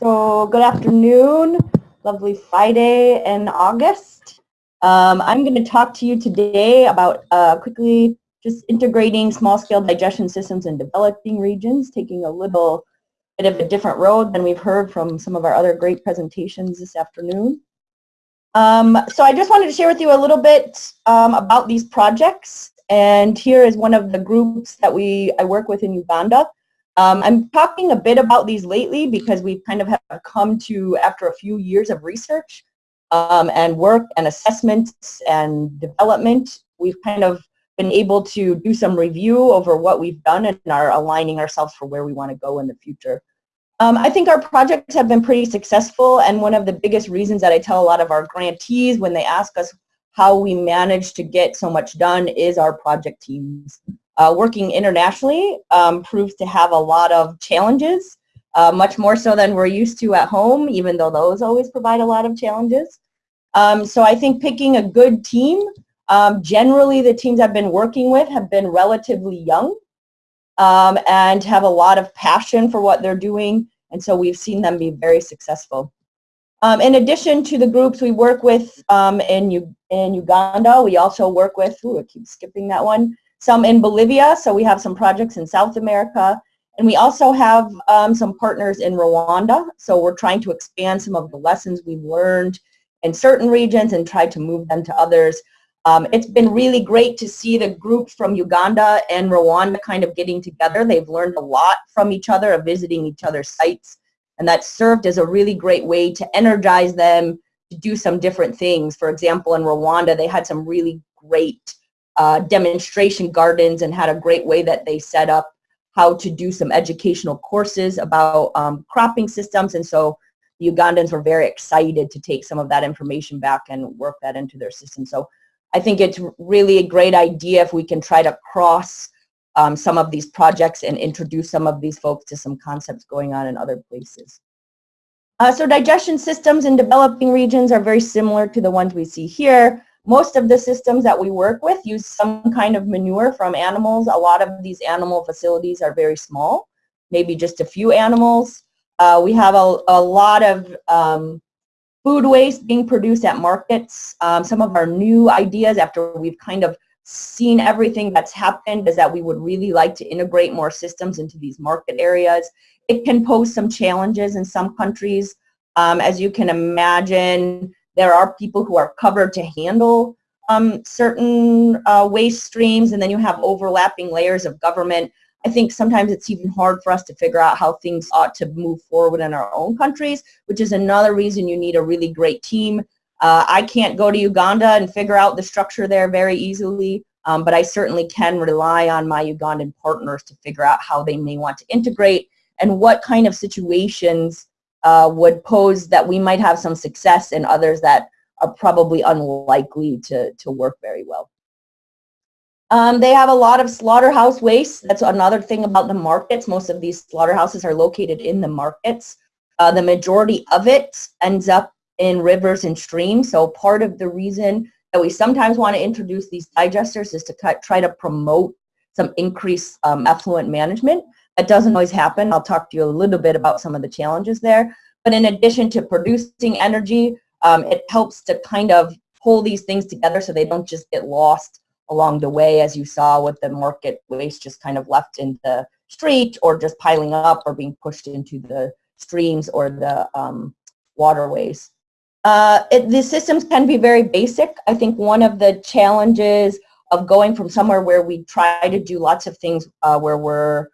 So good afternoon, lovely Friday in August. Um, I'm going to talk to you today about uh, quickly just integrating small-scale digestion systems in developing regions, taking a little bit of a different road than we've heard from some of our other great presentations this afternoon. Um, so I just wanted to share with you a little bit um, about these projects. And here is one of the groups that we I work with in Uganda. Um, I'm talking a bit about these lately because we've kind of have come to, after a few years of research um, and work and assessments and development, we've kind of been able to do some review over what we've done and are aligning ourselves for where we want to go in the future. Um, I think our projects have been pretty successful and one of the biggest reasons that I tell a lot of our grantees when they ask us how we manage to get so much done is our project teams. Uh, working internationally um, proves to have a lot of challenges, uh, much more so than we're used to at home, even though those always provide a lot of challenges. Um, so I think picking a good team, um, generally the teams I've been working with have been relatively young um, and have a lot of passion for what they're doing, and so we've seen them be very successful. Um, in addition to the groups we work with um, in, U in Uganda, we also work with, ooh, I keep skipping that one, some in Bolivia, so we have some projects in South America, and we also have um, some partners in Rwanda, so we're trying to expand some of the lessons we've learned in certain regions and try to move them to others. Um, it's been really great to see the groups from Uganda and Rwanda kind of getting together. They've learned a lot from each other of visiting each other's sites, and that served as a really great way to energize them to do some different things. For example, in Rwanda, they had some really great uh, demonstration gardens and had a great way that they set up how to do some educational courses about um, cropping systems. And so the Ugandans were very excited to take some of that information back and work that into their system. So I think it's really a great idea if we can try to cross um, some of these projects and introduce some of these folks to some concepts going on in other places. Uh, so digestion systems in developing regions are very similar to the ones we see here. Most of the systems that we work with use some kind of manure from animals. A lot of these animal facilities are very small, maybe just a few animals. Uh, we have a, a lot of um, food waste being produced at markets. Um, some of our new ideas after we've kind of seen everything that's happened is that we would really like to integrate more systems into these market areas. It can pose some challenges in some countries. Um, as you can imagine, there are people who are covered to handle um, certain uh, waste streams, and then you have overlapping layers of government. I think sometimes it's even hard for us to figure out how things ought to move forward in our own countries, which is another reason you need a really great team. Uh, I can't go to Uganda and figure out the structure there very easily, um, but I certainly can rely on my Ugandan partners to figure out how they may want to integrate and what kind of situations uh, would pose that we might have some success and others that are probably unlikely to, to work very well. Um, they have a lot of slaughterhouse waste. That's another thing about the markets. Most of these slaughterhouses are located in the markets. Uh, the majority of it ends up in rivers and streams. So part of the reason that we sometimes want to introduce these digesters is to try to promote some increased um, effluent management. That doesn't always happen. I'll talk to you a little bit about some of the challenges there. But in addition to producing energy, um, it helps to kind of pull these things together so they don't just get lost along the way as you saw with the market waste just kind of left in the street or just piling up or being pushed into the streams or the um, waterways. Uh, it, the systems can be very basic. I think one of the challenges of going from somewhere where we try to do lots of things uh, where we're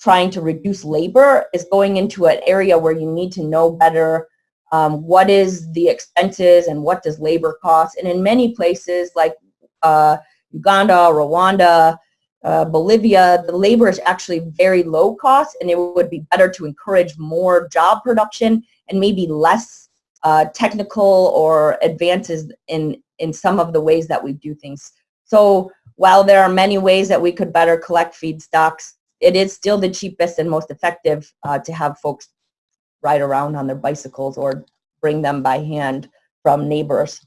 trying to reduce labor is going into an area where you need to know better um, what is the expenses and what does labor cost. And in many places like uh, Uganda, Rwanda, uh, Bolivia, the labor is actually very low cost and it would be better to encourage more job production and maybe less uh, technical or advances in, in some of the ways that we do things. So while there are many ways that we could better collect feedstocks, it is still the cheapest and most effective uh, to have folks ride around on their bicycles or bring them by hand from neighbors.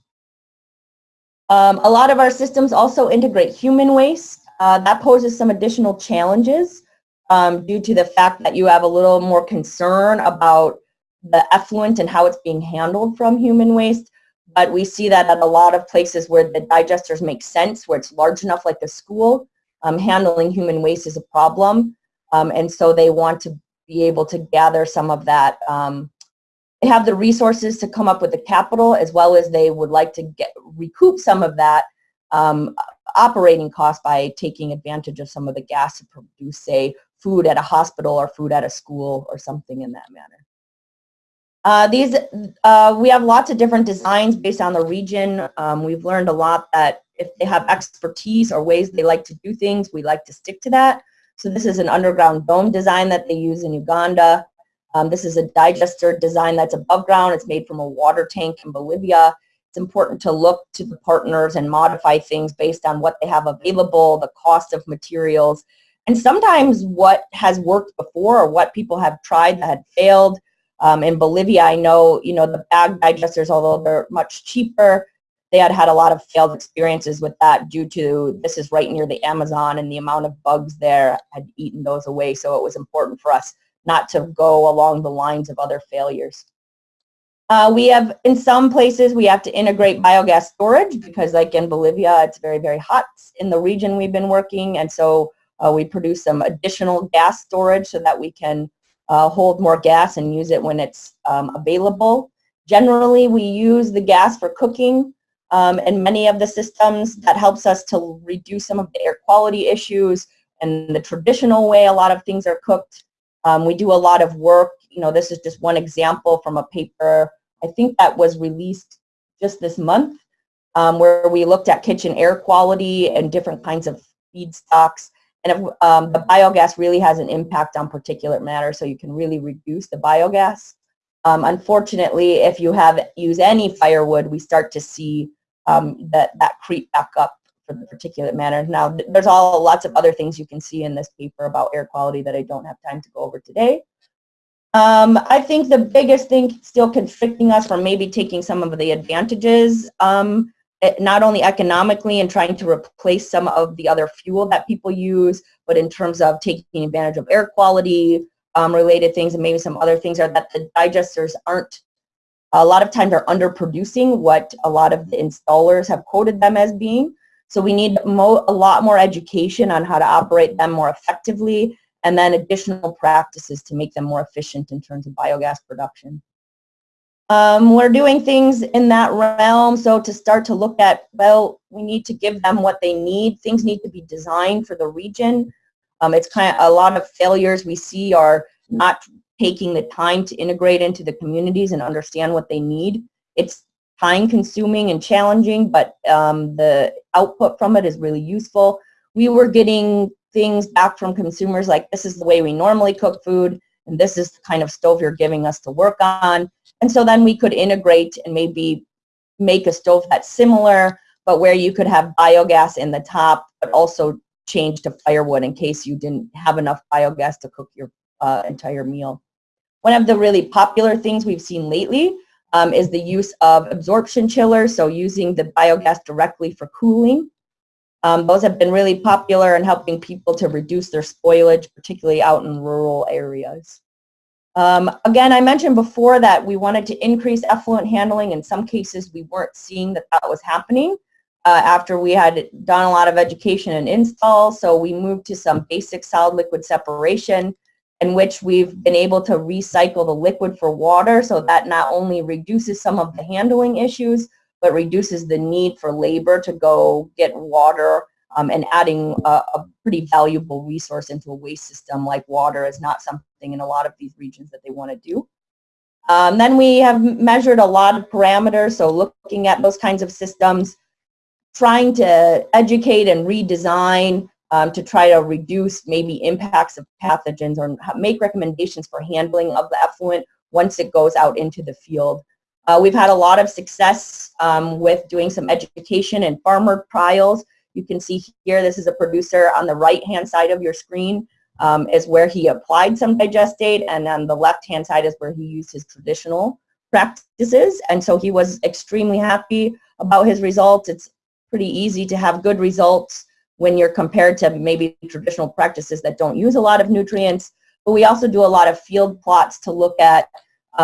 Um, a lot of our systems also integrate human waste. Uh, that poses some additional challenges um, due to the fact that you have a little more concern about the effluent and how it's being handled from human waste. But we see that at a lot of places where the digesters make sense, where it's large enough like a school, um, handling human waste is a problem. Um, and so they want to be able to gather some of that. Um, they have the resources to come up with the capital as well as they would like to get recoup some of that um, operating cost by taking advantage of some of the gas to produce, say, food at a hospital or food at a school or something in that manner. Uh, these, uh, we have lots of different designs based on the region. Um, we've learned a lot that if they have expertise or ways they like to do things, we like to stick to that. So this is an underground dome design that they use in Uganda. Um, this is a digester design that's above ground. It's made from a water tank in Bolivia. It's important to look to the partners and modify things based on what they have available, the cost of materials, and sometimes what has worked before or what people have tried that had failed. Um, in Bolivia, I know, you know, the bag digesters, although they're much cheaper, they had had a lot of failed experiences with that due to this is right near the Amazon and the amount of bugs there had eaten those away. So it was important for us not to go along the lines of other failures. Uh, we have, in some places, we have to integrate biogas storage because like in Bolivia, it's very, very hot in the region we've been working. And so uh, we produce some additional gas storage so that we can uh, hold more gas and use it when it's um, available. Generally, we use the gas for cooking um, and many of the systems that helps us to reduce some of the air quality issues and the traditional way a lot of things are cooked. Um, we do a lot of work, you know, this is just one example from a paper, I think that was released just this month, um, where we looked at kitchen air quality and different kinds of feedstocks and if, um, the biogas really has an impact on particulate matter, so you can really reduce the biogas. Um, unfortunately, if you have use any firewood, we start to see um, that that creep back up for the particulate matter. Now, there's all lots of other things you can see in this paper about air quality that I don't have time to go over today. Um, I think the biggest thing still constricting us from maybe taking some of the advantages um, Eh, not only economically and trying to replace some of the other fuel that people use, but in terms of taking advantage of air quality um, related things and maybe some other things are that the digesters aren't, a lot of times are underproducing what a lot of the installers have quoted them as being. So we need a lot more education on how to operate them more effectively and then additional practices to make them more efficient in terms of biogas production. Um, we're doing things in that realm. So to start to look at, well, we need to give them what they need. Things need to be designed for the region. Um, it's kind of a lot of failures we see are not taking the time to integrate into the communities and understand what they need. It's time consuming and challenging, but um, the output from it is really useful. We were getting things back from consumers like this is the way we normally cook food and this is the kind of stove you're giving us to work on. And so then we could integrate and maybe make a stove that's similar, but where you could have biogas in the top, but also change to firewood in case you didn't have enough biogas to cook your uh, entire meal. One of the really popular things we've seen lately um, is the use of absorption chillers, so using the biogas directly for cooling. Um, those have been really popular in helping people to reduce their spoilage, particularly out in rural areas. Um, again, I mentioned before that we wanted to increase effluent handling. In some cases, we weren't seeing that that was happening uh, after we had done a lot of education and install. So we moved to some basic solid liquid separation in which we've been able to recycle the liquid for water so that not only reduces some of the handling issues, but reduces the need for labor to go get water um, and adding a, a, pretty valuable resource into a waste system like water is not something in a lot of these regions that they want to do. Um, then we have measured a lot of parameters, so looking at those kinds of systems, trying to educate and redesign um, to try to reduce maybe impacts of pathogens or make recommendations for handling of the effluent once it goes out into the field. Uh, we've had a lot of success um, with doing some education and farmer trials you can see here, this is a producer on the right-hand side of your screen um, is where he applied some digestate, and on the left-hand side is where he used his traditional practices. And so he was extremely happy about his results. It's pretty easy to have good results when you're compared to maybe traditional practices that don't use a lot of nutrients. But we also do a lot of field plots to look at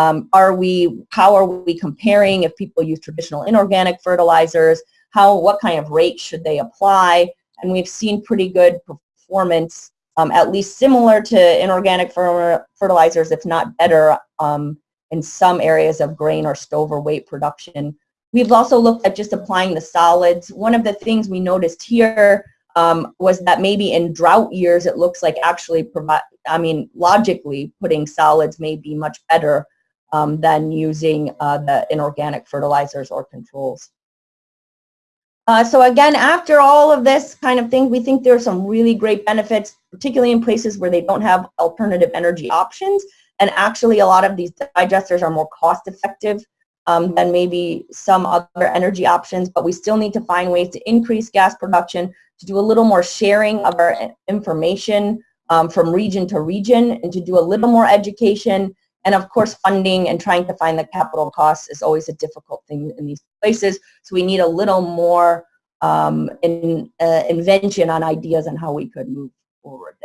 Um, are we, how are we comparing if people use traditional inorganic fertilizers? How, what kind of rate should they apply? And we've seen pretty good performance, um, at least similar to inorganic fer fertilizers, if not better, um, in some areas of grain or stover weight production. We've also looked at just applying the solids. One of the things we noticed here um, was that maybe in drought years, it looks like actually provide, I mean, logically putting solids may be much better um, than using uh, the inorganic fertilizers or controls. Uh, so again, after all of this kind of thing, we think there are some really great benefits, particularly in places where they don't have alternative energy options. And actually, a lot of these digesters are more cost effective um, than maybe some other energy options, but we still need to find ways to increase gas production, to do a little more sharing of our information um, from region to region, and to do a little more education and of course, funding and trying to find the capital costs is always a difficult thing in these places. So we need a little more um, in, uh, invention on ideas on how we could move forward.